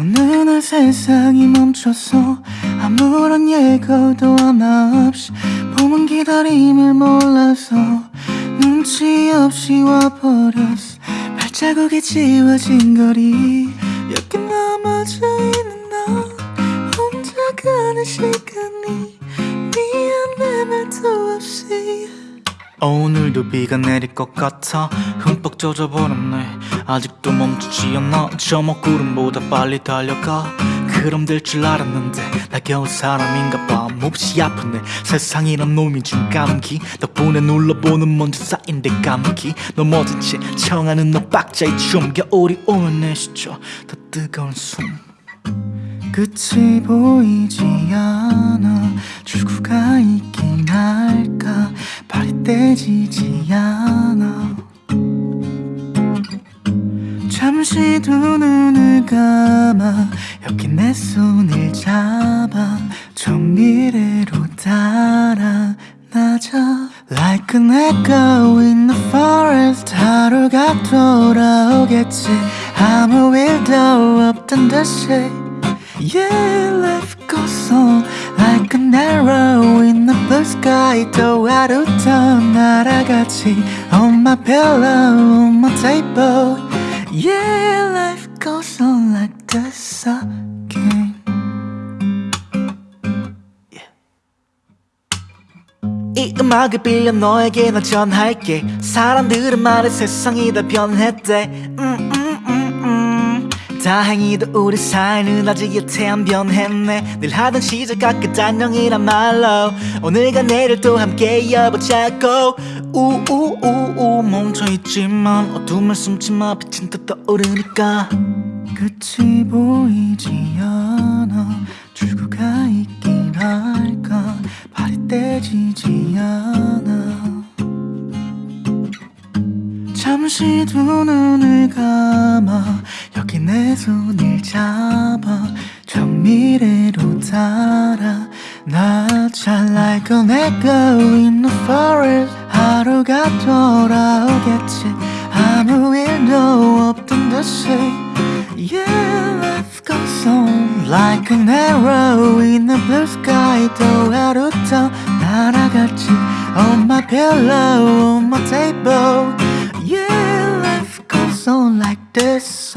어느 날 세상이 멈춰서 아무런 예고도 하나 없이 봄은 기다림을 몰라서 눈치 없이 와버렸어. 발자국이 지워진 거리 여기 넘어져 있는 너. 혼자 가는 시간이 미안해 말도 없이. 오늘도 비가 내릴 것 같아. 흠뻑 젖어버렸네 아직도 멈추지 않아. 저 먹구름보다 빨리 달려가. 그럼 될 줄 알았는데 나 겨우 사람인가 봐. 몹시 아프네. 세상이란 놈이 준 감기. 덕분에 눌러보는 먼지 쌓인 데 감기. 넘어진 채 청하는 너 박자의 춤. 겨울이 오면 내쉬죠 더 뜨거운 숨. 끝이 보이지 않아. 출구가 있긴 할까? 발이 떼지지 않아 잠시 두 눈을 감아 여기 내 손을 잡아 저 미래로 달아나자 Like an echo in the forest 하루가 돌아오겠지 아무 일도 없던 듯이 Yeah, life goes on like an arrow in the blue sky 또 하루 더 날아가지 On my pillow, on my table Yeah, life goes on like this again. 이 음악을 빌려 너에게 나 전할게. 사람들은 말해 세상이 다 변했대. 음. 다행히도 우리 사이는 아직 여태 안 변했네. 늘 하던 시절과 끝 안녕이란 말로 오늘과 내일 또 함께 이어보자고. 우우우우 멈춰있지만 어둠을 숨지 마 빛은 또 떠오르니까 끝이 보이지 않아. 출구가 있긴 할까? 발이 떼지지 않아. 잠시 두 눈을 감아 내 손을 잡아 저 미래로 달아나자 Like an echo in the forest 하루가 돌아오겠지 아무 일도 없던 듯이 Yeah, life goes on like an arrow in the blue sky 또 하루 더 날아갔지 On my pillow, on my table Yeah, life goes on like this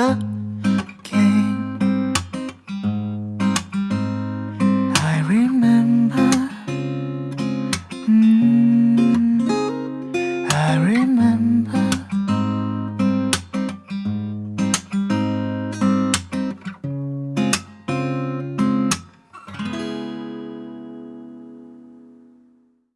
remember